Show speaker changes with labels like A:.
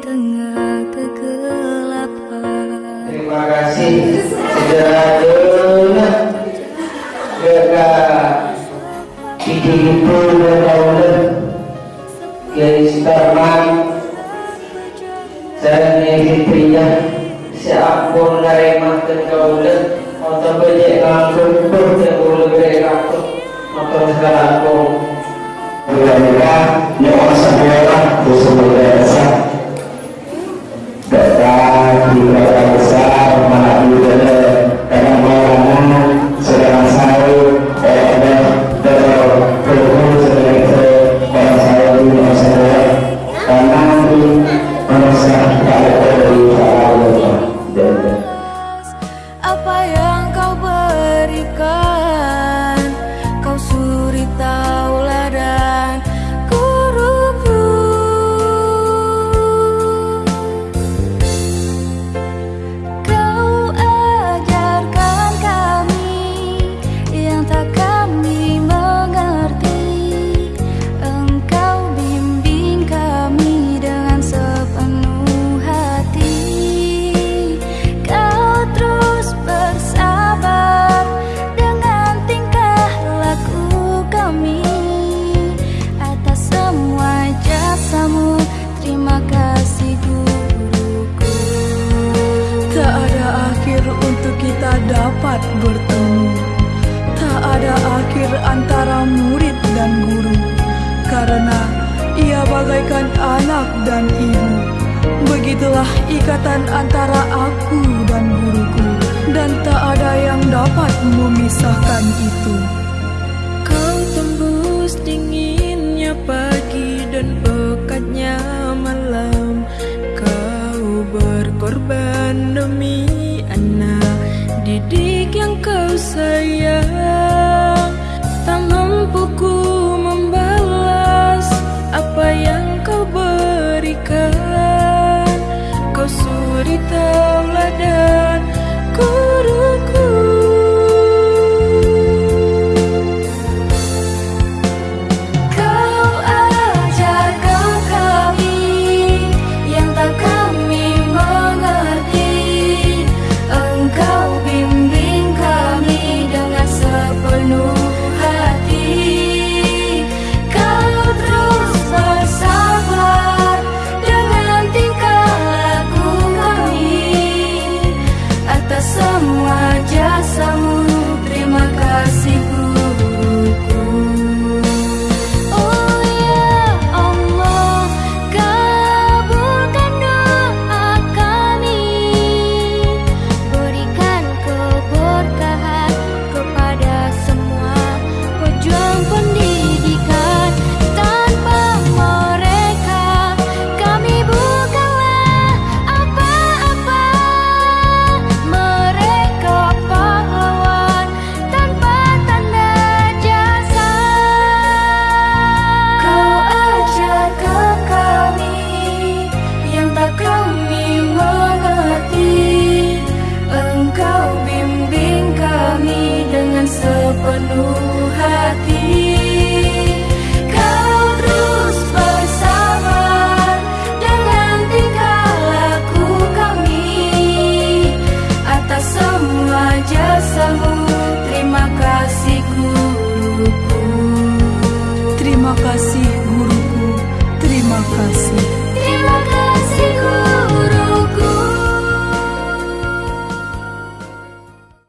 A: tengah kegelapan. Terima kasih Saudara Dona Dona Bidi Ibu dan
B: Dona Gadis Tarman dari
C: makan kau Untuk bejek ngangkut Pun yang dari beri
D: ngangkut Maka aku. Bila-bila Bosan dapat bertemu. Tak ada akhir antara murid dan guru Karena ia bagaikan anak dan ibu. Begitulah ikatan antara aku dan guruku Dan tak ada yang dapat memisahkan itu.
C: Kau tembus dinginnya pagi dan pekatnya malam. Kau berkorban demi cerita penuh